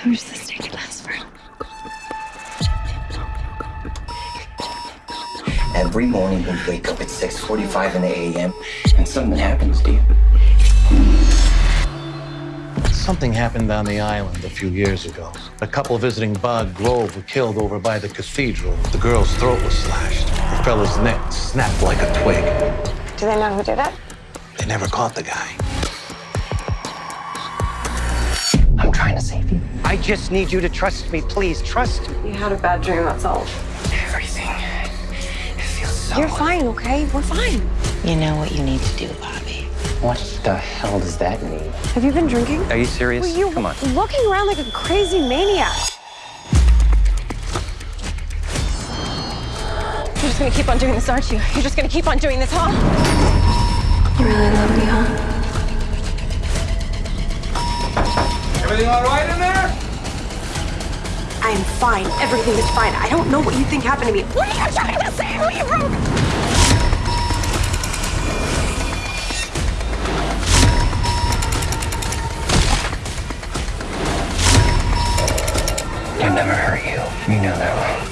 How much does this ticket last for? Every morning we wake up at 6.45 in the a.m. and something happens to you. Something happened on the island a few years ago. A couple visiting Bog Grove were killed over by the cathedral. The girl's throat was slashed. The fellow's neck snapped like a twig. Do they know who did it? They never caught the guy. I just need you to trust me. Please, trust me. You had a bad dream, that's all. Everything. It feels so... You're fine, okay? We're fine. You know what you need to do, Bobby. What the hell does that mean? Have you been drinking? Are you serious? Were you Come on. looking around like a crazy maniac? You're just gonna keep on doing this, aren't you? You're just gonna keep on doing this, huh? You really love me, huh? Everything all right in there? I am fine. Everything is fine. I don't know what you think happened to me. What are you trying to say? Who you broke? I never hurt you. You know that.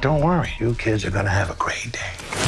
Don't worry, you kids are gonna have a great day.